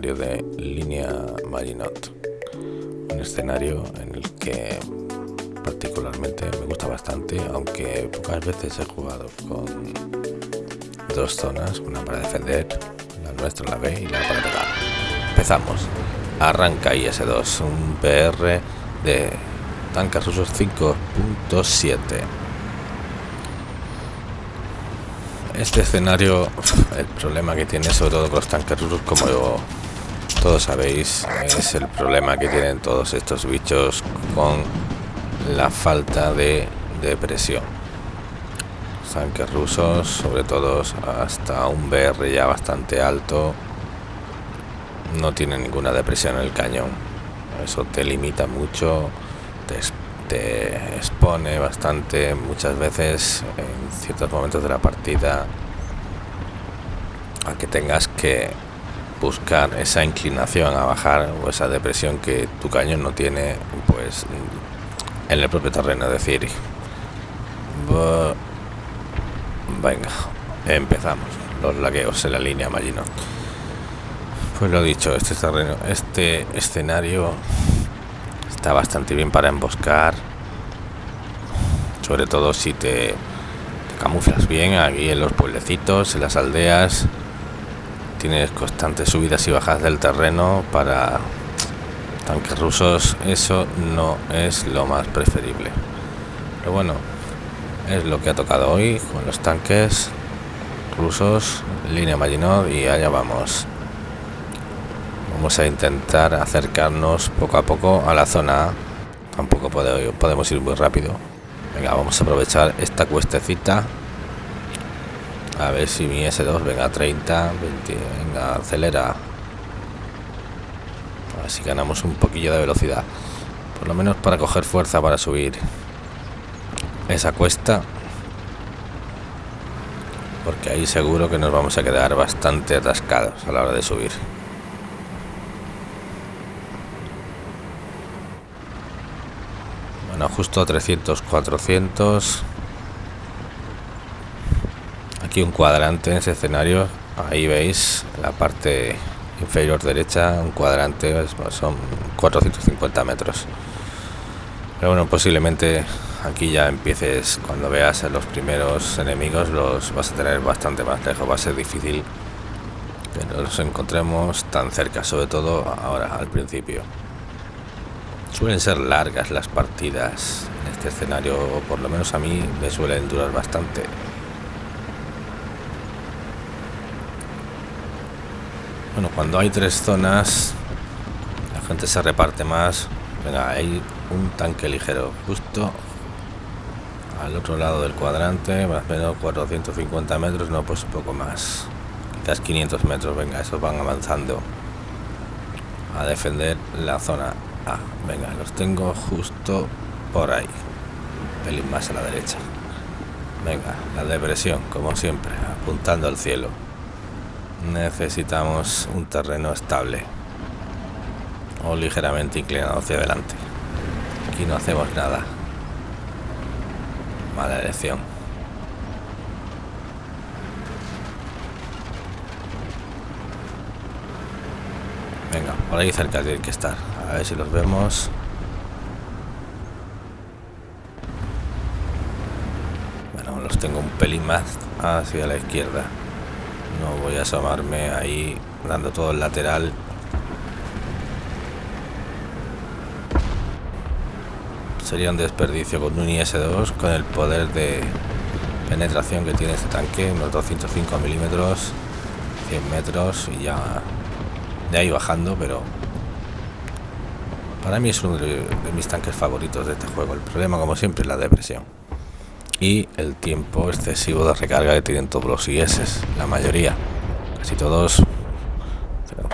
de Línea Maginot. Un escenario en el que particularmente me gusta bastante, aunque pocas veces he jugado con dos zonas, una para defender, la nuestra la B y la para atacar. Empezamos. Arranca IS-2, un PR de tanques rusos 5.7. Este escenario, el problema que tiene sobre todo con los tanques rusos, como todos sabéis, es el problema que tienen todos estos bichos con la falta de, de presión. tanques rusos, sobre todo hasta un BR ya bastante alto, no tiene ninguna depresión en el cañón. Eso te limita mucho, te, te, expone bastante muchas veces en ciertos momentos de la partida a que tengas que buscar esa inclinación a bajar o esa depresión que tu cañón no tiene pues en el propio terreno es decir venga empezamos los lagueos en la línea Magino pues lo dicho, este terreno, este escenario está bastante bien para emboscar. Sobre todo si te camuflas bien aquí en los pueblecitos, en las aldeas. Tienes constantes subidas y bajas del terreno para tanques rusos. Eso no es lo más preferible. Pero bueno, es lo que ha tocado hoy con los tanques rusos, línea Maginot y allá vamos. Vamos a intentar acercarnos poco a poco a la zona. Tampoco podemos ir muy rápido. Venga, vamos a aprovechar esta cuestecita. A ver si mi S2 venga a 30, 20, venga, acelera. Así ganamos un poquillo de velocidad. Por lo menos para coger fuerza para subir esa cuesta. Porque ahí seguro que nos vamos a quedar bastante atascados a la hora de subir. justo 300 400 aquí un cuadrante en ese escenario. Ahí veis la parte inferior derecha un cuadrante son 450 metros. Pero bueno posiblemente aquí ya empieces cuando veas a los primeros enemigos los vas a tener bastante más lejos. Va a ser difícil que los encontremos tan cerca sobre todo ahora al principio. Suelen ser largas las partidas en este escenario, o por lo menos a mí me suelen durar bastante. Bueno, cuando hay tres zonas, la gente se reparte más. Venga, hay un tanque ligero justo al otro lado del cuadrante, más o menos 450 metros, no, pues un poco más. Quizás 500 metros, venga, esos van avanzando a defender la zona Ah, venga, los tengo justo por ahí. Un pelín más a la derecha. Venga, la depresión, como siempre, apuntando al cielo. Necesitamos un terreno estable. O ligeramente inclinado hacia adelante. Aquí no hacemos nada. Mala elección. Venga, por ahí cerca tiene que estar. A ver si los vemos. Bueno, los tengo un pelín más hacia la izquierda. No voy a asomarme ahí dando todo el lateral. Sería un desperdicio con un IS-2 con el poder de penetración que tiene este tanque, unos 205 milímetros, 100 metros y ya de ahí bajando, pero para mí es uno de, mis tanques favoritos de este juego. El problema, como siempre, es la depresión. Y el tiempo excesivo de recarga que tienen todos los IS, la mayoría. Casi todos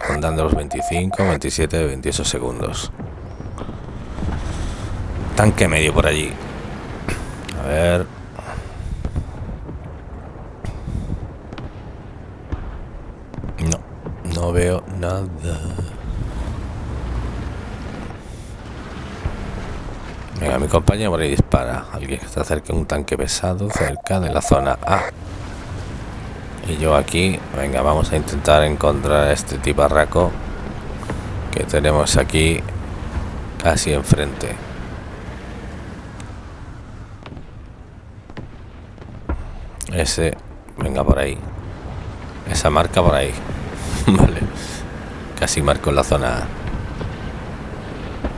rondando los 25, 27, 28 segundos. Tanque medio por allí. A ver. No, no veo nada. Venga, mi compañero por ahí dispara. Alguien que está cerca de un tanque pesado, cerca de la zona A. Y yo aquí, venga, vamos a intentar encontrar a este tiparraco que tenemos aquí casi enfrente. Ese, venga por ahí. Esa marca por ahí. vale. Casi marco la zona A.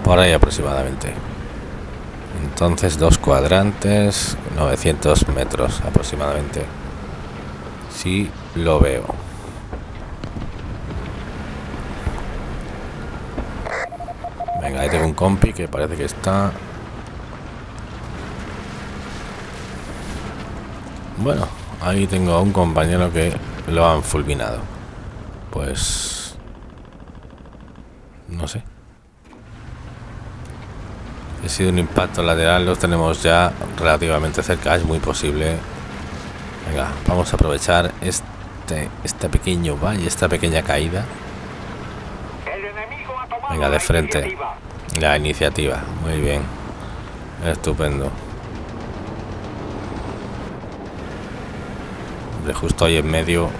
Por ahí aproximadamente. Entonces dos cuadrantes, 900 metros aproximadamente. Si lo veo. Venga, ahí tengo un compi que parece que está... Bueno, ahí tengo a un compañero que lo han fulminado. Pues... No sé. Ha sido un impacto lateral, los tenemos ya relativamente cerca, es muy posible. Venga, vamos a aprovechar este, este pequeño valle, esta pequeña caída. Venga, de frente. La iniciativa, muy bien. Estupendo. De justo ahí en medio,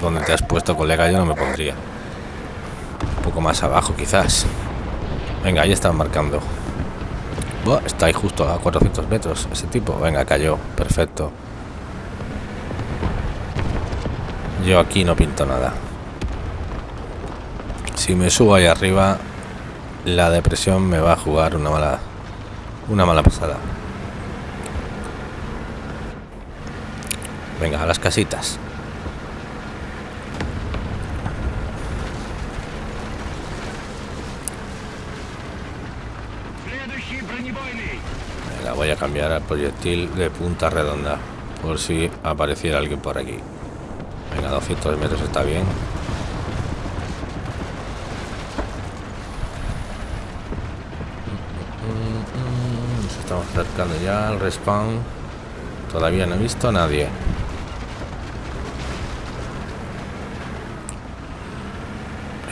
donde te has puesto, colega, yo no me pondría. Un poco más abajo, quizás. Venga, ahí están marcando está ahí justo a 400 metros ese tipo. Venga, cayó. Perfecto. Yo aquí no pinto nada. Si me subo ahí arriba, la depresión me va a jugar una mala, una mala pasada. Venga, a las casitas. A cambiar al proyectil de punta redonda por si apareciera alguien por aquí. Venga 200 metros está bien nos estamos acercando ya al respawn. Todavía no he visto a nadie.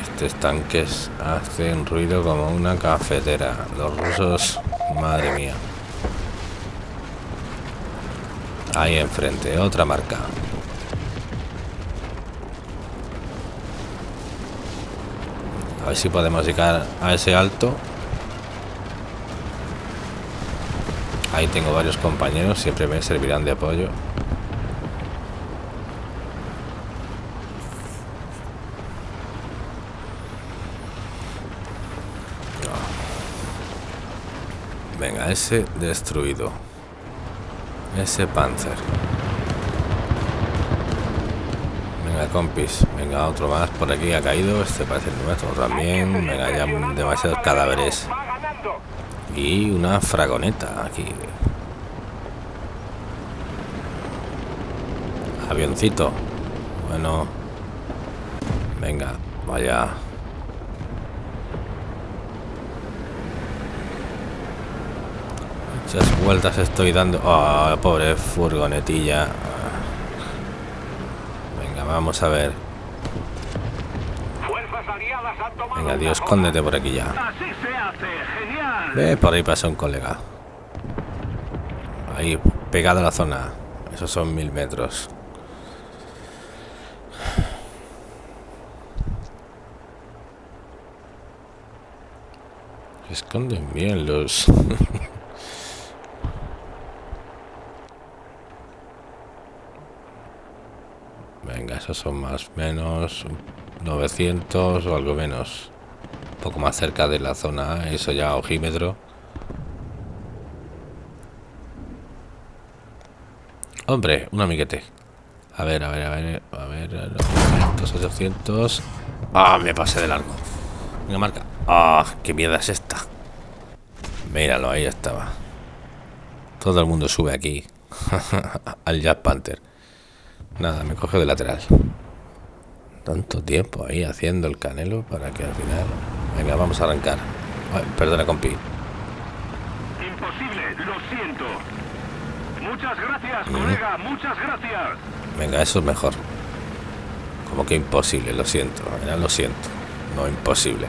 Estos tanques hacen ruido como una cafetera. Los rusos madre mía Ahí enfrente, otra marca. A ver si podemos llegar a ese alto. Ahí tengo varios compañeros, siempre me servirán de apoyo. Venga, ese destruido. Ese Panzer. Venga, compis. Venga, otro más por aquí ha caído. Este parece el nuestro también. Venga, ya demasiados cadáveres. Y una fragoneta aquí. Avioncito. Bueno. Venga, vaya. Muchas vueltas estoy dando. Oh, pobre furgonetilla. Venga, vamos a ver. Venga, Dios, escóndete por aquí ya. Ve, por ahí pasa un colega. Ahí, pegado a la zona. Esos son mil metros. esconden bien los... son más menos 900 o algo menos. Un poco más cerca de la zona, eso ya ojímetro. Hombre, un amiguete. A ver, a ver, a ver, a ver, 900, 800. Ah, me pasé de largo. Venga, marca. Ah, qué mierda es esta. Míralo, ahí estaba. Todo el mundo sube aquí. Al Jack Panther. Nada, me coge de lateral. Tanto tiempo ahí haciendo el canelo para que al final... Venga, vamos a arrancar. perdona, compi. Imposible, lo siento. Muchas gracias, colega, muchas gracias. Venga, eso es mejor. Como que imposible, lo siento. Era lo siento. No imposible.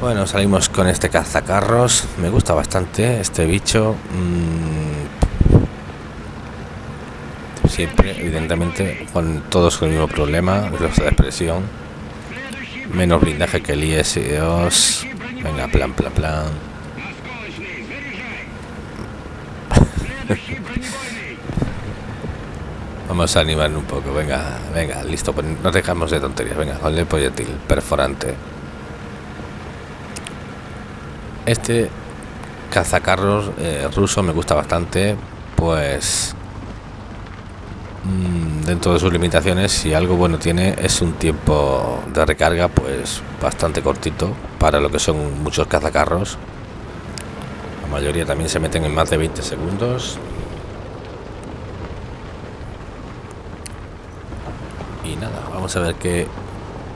Bueno, salimos con este cazacarros. Me gusta bastante este bicho. Mm. Siempre, evidentemente, con todos con el mismo problema, los de expresión. Menos blindaje que el IS-2. Venga, plan, plan, plan. Vamos a animar un poco, venga, venga, listo, pues no dejamos de tonterías, venga, con el proyectil perforante. Este cazacarros eh, ruso me gusta bastante, pues dentro de sus limitaciones, si algo bueno tiene es un tiempo de recarga pues bastante cortito para lo que son muchos cazacarros. La mayoría también se meten en más de 20 segundos. Y nada, vamos a ver qué,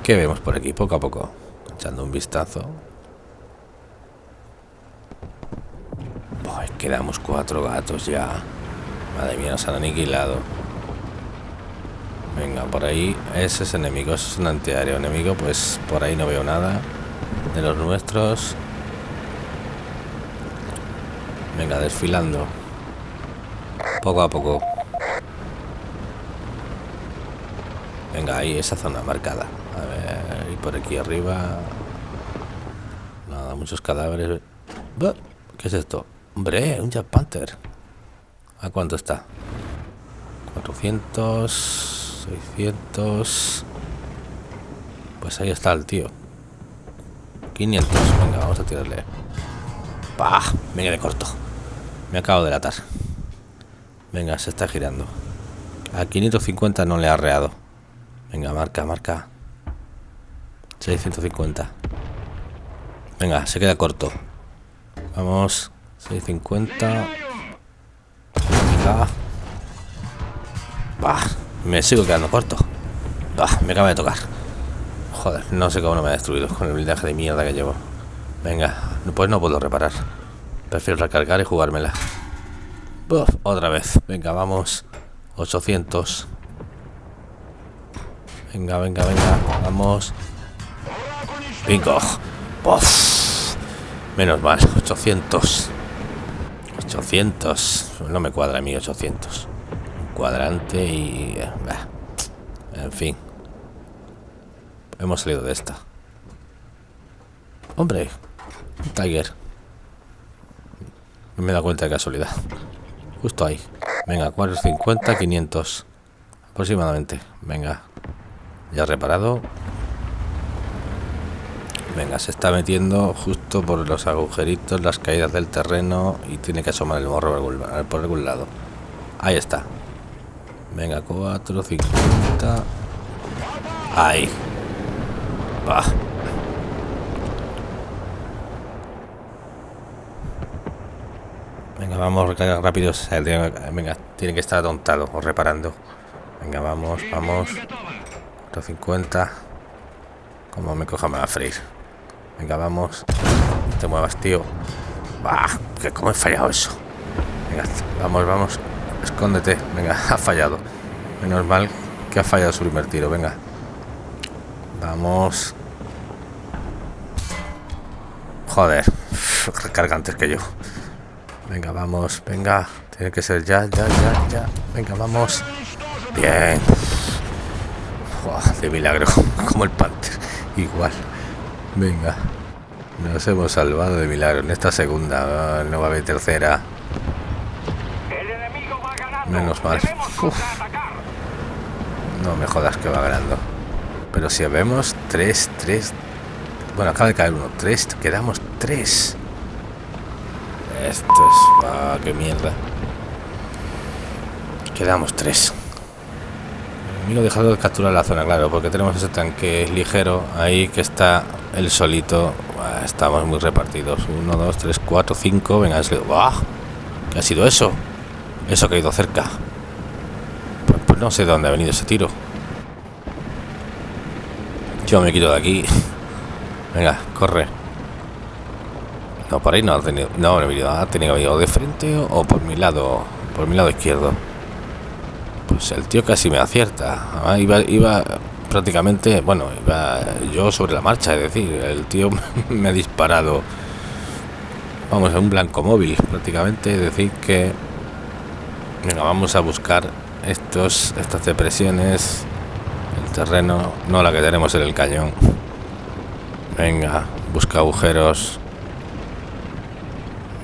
qué vemos por aquí poco a poco. Echando un vistazo. quedamos cuatro gatos ya. Madre mía, nos han aniquilado. Venga, por ahí. Ese es enemigo, ese es un antiaéreo enemigo. Pues por ahí no veo nada de los nuestros. Venga, desfilando. Poco a poco. Venga, ahí, esa zona marcada. A ver, y por aquí arriba. Nada, muchos cadáveres. ¿Qué es esto? Hombre, un Jack Panther. ¿A cuánto está? 400, 600. Pues ahí está el tío. 500. Venga, vamos a tirarle. ¡Pah! Venga de corto. Me acabo de latar. Venga, se está girando. A 550 no le ha reado. Venga, marca, marca. 650. Venga, se queda corto. Vamos. 650. Bah, me sigo quedando corto. Bah, me acaba de tocar. Joder, no sé cómo no me ha destruido con el blindaje de mierda que llevo. Venga, pues no puedo reparar. Prefiero recargar y jugármela. otra vez. Venga, vamos. 800. Venga, venga, venga. Vamos. Bingo. Menos mal. 800. 800. No me cuadra a mí 800. Cuadrante y... En fin. Hemos salido de esta. Hombre. Tiger. Me he dado cuenta de casualidad. Justo ahí. Venga, 450, 500. Aproximadamente. Venga. Ya reparado. Venga, se está metiendo justo por los agujeritos, las caídas del terreno y tiene que asomar el morro por algún lado. Ahí está. Venga, 4, 50. Ahí. Va. Venga, vamos a recargar rápido. Venga, tiene que estar atontado o reparando. Venga, vamos, vamos. 450. Como me coja me va a freír. Venga, vamos. No te muevas, tío. Bah, cómo he fallado eso. Venga, vamos, vamos. Escóndete. Venga, ha fallado. Menos mal que ha fallado su primer tiro. Venga. Vamos. Joder. Recarga antes que yo. Venga, vamos. Venga. Tiene que ser ya, ya, ya, ya. Venga, vamos. Bien. de milagro. Como el Panther. Igual. Venga. Nos hemos salvado de milagro en esta segunda. No va a haber tercera. Menos mal. No me jodas que va ganando. Pero si vemos 3, 3. Bueno, acaba de caer uno. 3, quedamos 3. Esto es. Ah, qué mierda. Quedamos 3. El enemigo dejado de capturar la zona, claro, porque tenemos ese tanque ligero ahí que está el solito. estamos muy repartidos. 1, 2, 3, 4, 5. Venga, es ¿Qué ha sido eso? Eso ha caído cerca. Pues, pues, no sé de dónde ha venido ese tiro. Yo me quito de aquí. Venga, corre. No, por ahí no ha tenido. No, ha tenido de frente o por mi lado. Por mi lado izquierdo. Pues el tío casi me acierta. iba, iba prácticamente, bueno, yo sobre la marcha, es decir, el tío me ha disparado, vamos, a un blanco móvil, prácticamente, es decir, que, venga, vamos a buscar estos, estas depresiones, el terreno, no la que tenemos en el cañón. Venga, busca agujeros.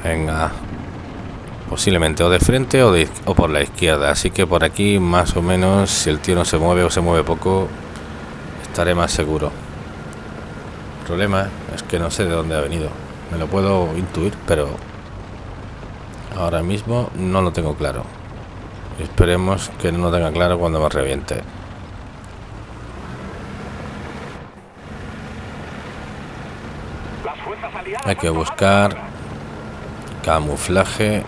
Venga, posiblemente o de frente o, de, o por la izquierda. Así que por aquí más o menos si el tío no se mueve o se mueve poco estaré más seguro. El problema es que no sé de dónde ha venido. Me lo puedo intuir pero ahora mismo no lo tengo claro esperemos que no tenga claro cuando me reviente hay que buscar camuflaje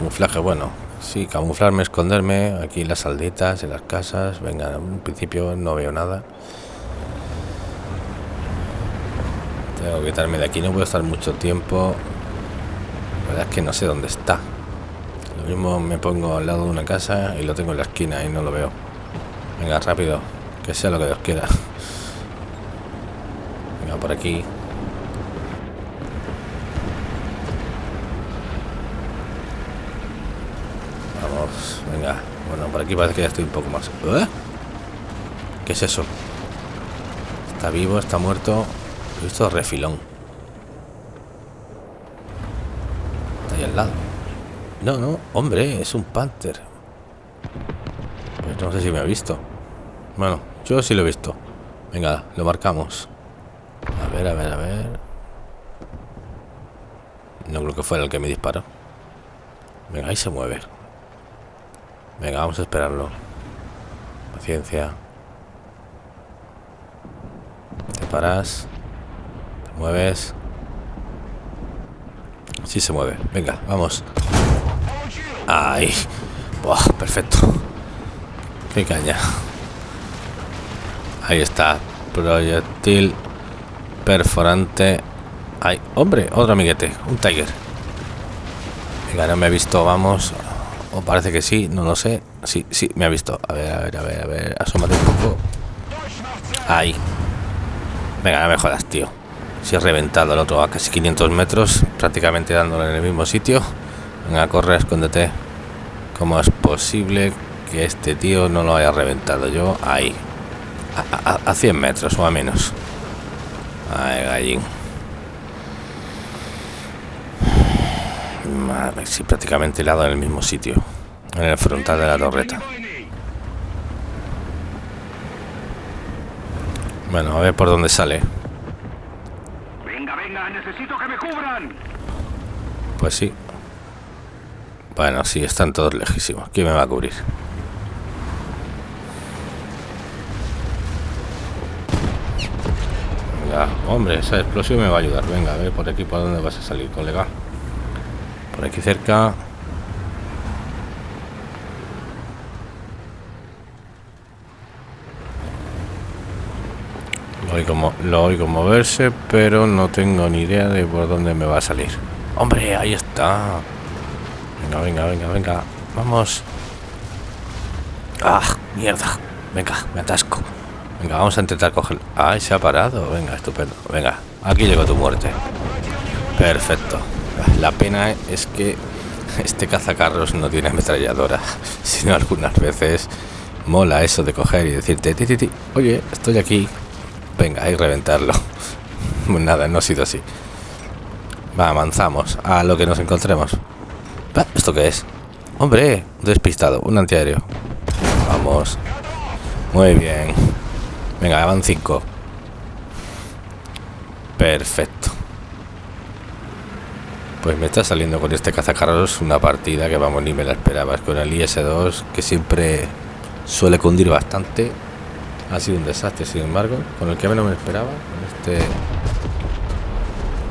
camuflaje, bueno, sí, camuflarme, esconderme aquí en las aldetas, en las casas. Venga, en principio no veo nada. Tengo que quitarme de aquí, no puedo estar mucho tiempo. La verdad es que no sé dónde está. Lo mismo me pongo al lado de una casa y lo tengo en la esquina y no lo veo. Venga, rápido, que sea lo que Dios quiera. Venga, por aquí. Venga, bueno, por aquí parece que ya estoy un poco más. ¿Eh? ¿Qué es eso? Está vivo, está muerto. He visto refilón. Está ahí al lado. No, no, hombre, es un panther. No sé si me ha visto. Bueno, yo sí lo he visto. Venga, lo marcamos. A ver, a ver, a ver. No creo que fuera el que me disparó. Venga, ahí se mueve. Venga, vamos a esperarlo. Paciencia. Te paras. Te mueves. Sí se mueve. Venga, vamos. Ahí. Buah, perfecto. Qué caña. Ahí está. Proyectil perforante. Ay, hombre, otro amiguete. Un tiger. Venga, no me he visto. Vamos. O parece que sí, no lo sé. Sí, sí, me ha visto. A ver, a ver, a ver, a ver. Asómate un poco. Ahí. Venga, no me jodas, tío. Si he reventado el otro a casi 500 metros, prácticamente dándole en el mismo sitio. Venga, corre, escóndete. ¿Cómo es posible que este tío no lo haya reventado yo? Ahí. A, 100 metros o a menos. Ay, gallín. sí, prácticamente dado en el mismo sitio, en el frontal de la torreta. Bueno, a ver por dónde sale. Venga, venga, necesito que me cubran. Pues sí. Bueno, sí, están todos lejísimos. ¿Quién me va a cubrir? Venga, hombre, esa explosión me va a ayudar. Venga, a ver por aquí por dónde vas a salir, colega por aquí cerca lo oigo, lo oigo moverse pero no tengo ni idea de por dónde me va a salir hombre ahí está venga venga venga venga. Vamos. Ah mierda. Venga me atasco. Venga vamos a intentar cogerlo ay se ha parado. Venga estupendo. Venga aquí llegó tu muerte. Perfecto. La pena es que este cazacarros no tiene ametralladora, sino algunas veces mola eso de coger y decirte, ti, oye, estoy aquí, venga, y reventarlo. Nada, no ha sido así. Va, avanzamos a lo que nos encontremos. ¿Esto qué es? Hombre, despistado, un antiaéreo. Vamos. Muy bien. Venga, van cinco. Perfecto. Pues me está saliendo con este cazacarros una partida que vamos ni me la esperabas con el IS-2 que siempre suele cundir bastante. Ha sido un desastre, sin embargo, con el que menos me esperaba, con este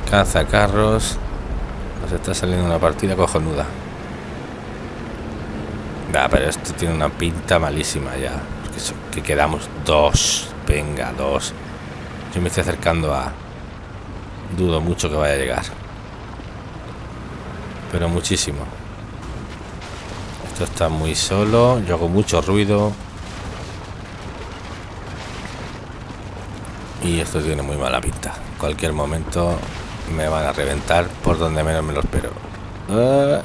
cazacarros. Nos está saliendo una partida cojonuda. Va, pero esto tiene una pinta malísima ya. que quedamos dos. Venga, dos. Yo me estoy acercando a... Dudo mucho que vaya a llegar pero muchísimo esto está muy solo yo hago mucho ruido Y esto tiene muy mala pinta. cualquier momento me van a reventar por donde menos me lo espero. Uh,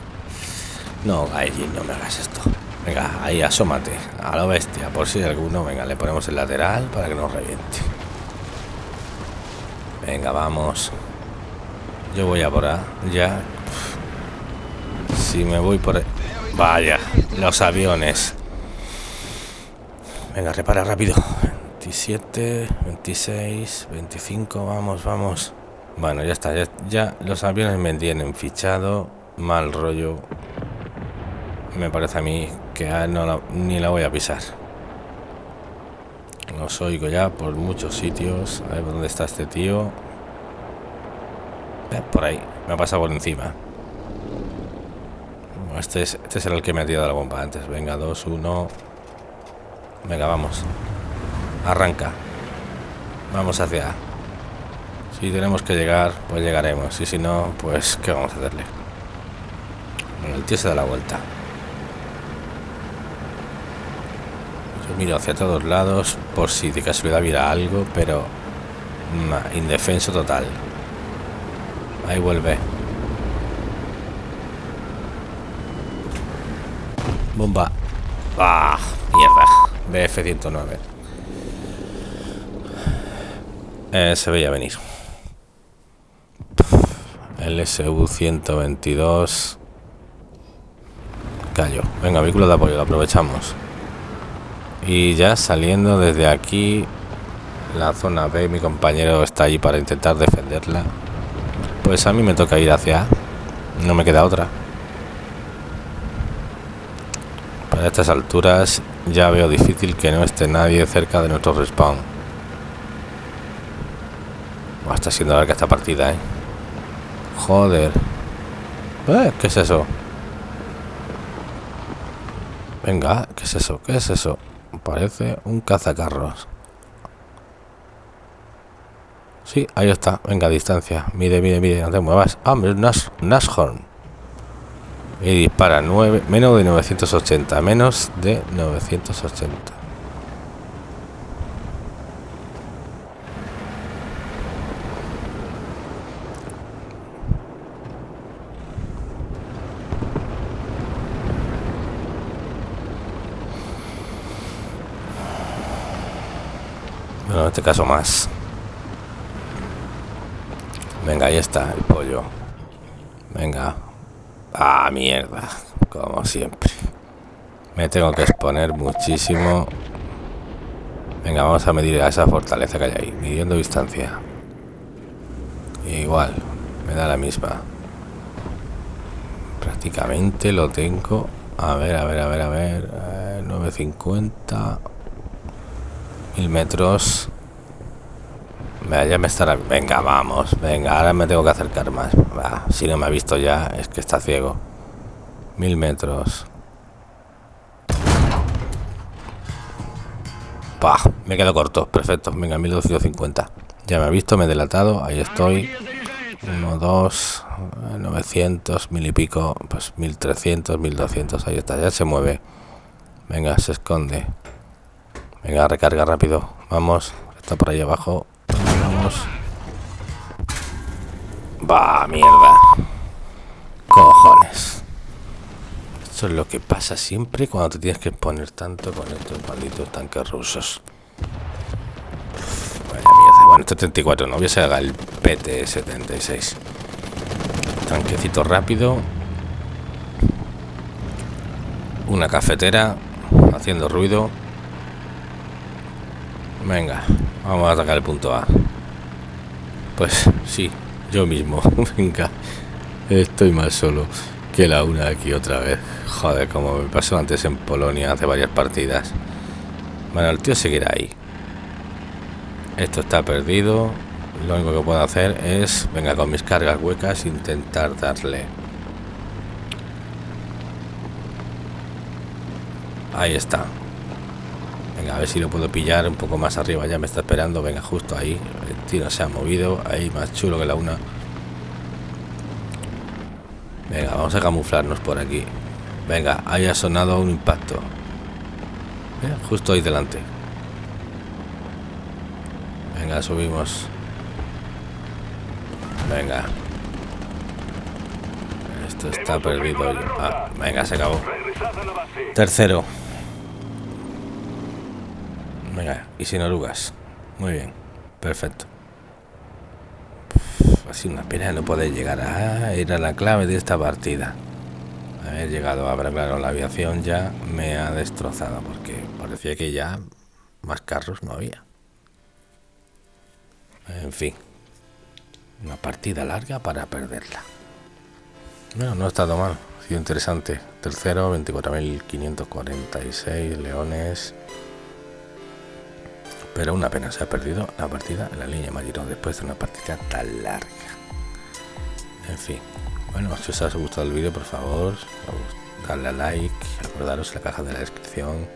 no, allí no me hagas esto. Venga, ahí asómate. A la bestia, por si alguno. Venga, le ponemos el lateral para que nos reviente. Venga, vamos. Yo voy a por Ya. Si me voy por... Vaya, los aviones. Venga, repara rápido. 27, 26, 25, vamos, vamos. Bueno, ya está, ya, los aviones me tienen fichado. Mal rollo. Me parece a mí que no ni la voy a pisar. Los oigo ya por muchos sitios. A ver dónde está este tío. Eh, por ahí, me ha pasado por encima. Este es, este es el que me ha tirado la bomba antes. Venga, 2, 1. Venga, vamos. Arranca. Vamos hacia Si tenemos que llegar, pues llegaremos. Y si no, pues ¿qué vamos a hacerle? Bueno, el tío se da la vuelta. Yo miro hacia todos lados por si de casualidad hubiera algo, pero indefenso total. Ahí vuelve. Bomba. Ah, mierda. BF-109. Eh, se veía venir. El SU-122. Cayó. Venga, vehículo de apoyo, lo aprovechamos. Y ya saliendo desde aquí, la zona B, mi compañero está allí para intentar defenderla. Pues a mí me toca ir hacia A. No me queda otra. Para estas alturas ya veo difícil que no esté nadie cerca de nuestro respawn está siendo larga esta partida, ¿eh? Joder. Eh, ¿Qué es eso? Venga, ¿qué es eso? ¿Qué es eso? Parece un cazacarros. Sí, ahí está. Venga, distancia. Mide, mide, mide. No te muevas. Ah, Nash, Nashorn. Y dispara 9, menos de 980. Menos de 980. en este caso más. Venga, ahí está el pollo. Venga. Ah, mierda. Como siempre. Me tengo que exponer muchísimo. Venga, vamos a medir a esa fortaleza que hay ahí. Midiendo distancia. Igual. Me da la misma. Prácticamente lo tengo. A ver, a ver, a ver, a ver. 950. Eh, Mil metros. Ya me estará... Venga, vamos. Venga, ahora me tengo que acercar más. si no me ha visto ya, es que está ciego. Mil metros. Pah, me quedo corto. Perfecto. Venga, 1250. Ya me ha visto, me he delatado. Ahí estoy. 1, 2, 900, mil y pico. Pues 1300, 1200. Ahí está, ya se mueve. Venga, se esconde. Venga, recarga rápido. Vamos. Está por ahí abajo. Va, mierda. Cojones. Esto es lo que pasa siempre cuando te tienes que poner tanto con estos malditos tanques rusos. Vaya mierda. Bueno, este 34 no hubiese haga el PT-76. Tanquecito rápido. Una cafetera haciendo ruido. Venga, vamos a atacar el punto A. Pues sí, yo mismo. Venga, estoy más solo que la una aquí otra vez. Joder, como me pasó antes en Polonia hace varias partidas. Bueno, el tío seguirá ahí. Esto está perdido. Lo único que puedo hacer es, venga, con mis cargas huecas, intentar darle. Ahí está. Venga, a ver si lo puedo pillar un poco más arriba. Ya me está esperando. Venga, justo ahí. El tiro se ha movido. Ahí más chulo que la una. Venga, vamos a camuflarnos por aquí. Venga, ahí ha sonado un impacto. Justo ahí delante. Venga, Venga, subimos. Venga. Esto está perdido. Ah, venga, se acabó. Tercero. Venga, y sin orugas. Muy bien. Perfecto. ha sido una pena no poder llegar a ir a la clave de esta partida. Haber llegado a ver, claro, la aviación ya me ha destrozado porque parecía que ya más carros no había. En fin. Una partida larga para perderla. No, no ha estado mal. Ha sido interesante. Tercero, 24.546 leones. Pero una pena, se ha perdido la partida en la línea mayor después de una partida tan larga. En fin. Bueno, si os ha gustado el vídeo, por favor, darle a like, acordaros en la caja de la descripción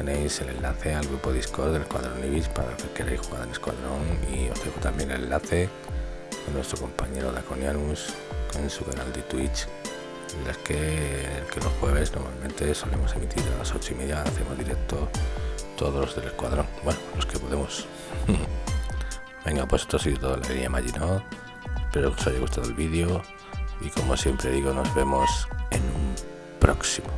tenéis el enlace al grupo Discord del Escuadrón Ibis para que queréis jugar en Escuadrón y os dejo también el enlace de nuestro compañero Daconianus en su canal de Twitch en las que, que los jueves normalmente solemos emitir a las 8 y media hacemos directo todos los del escuadrón bueno los que podemos. Venga pues esto ha sido todo la línea Maginot espero que os haya gustado el vídeo y como siempre digo nos vemos en un próximo